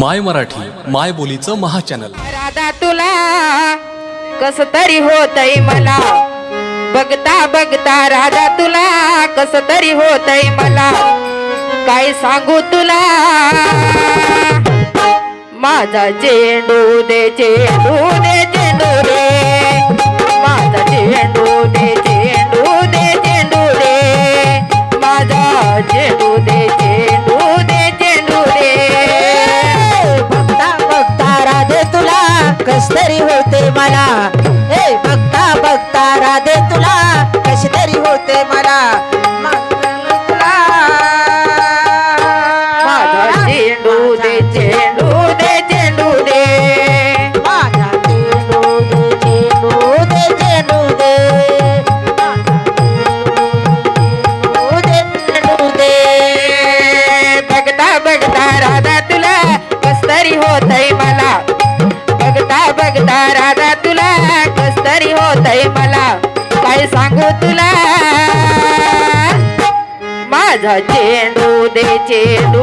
माय मराठी माय बोलीचं महाचॅनल. राधा तुला कस तरी होतय मला? बघता बघता राधा तुला कस तरी होतय मला? काय सांगू तुला? माझा चेंडू दे चेंडू दे आठवते तुला कसतरी होते मला. राधा तुला कसतरी होतय मला? काय सांगू तुला? माझा चेंडू दे चेंडू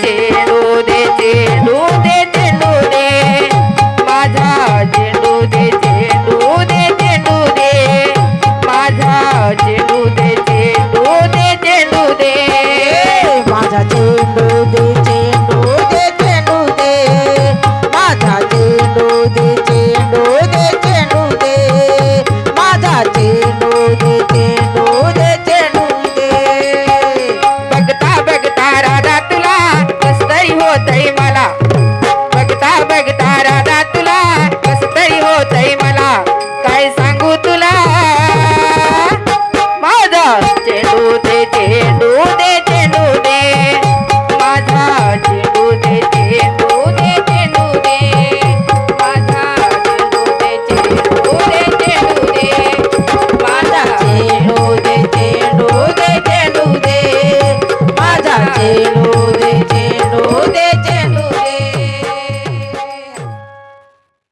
take.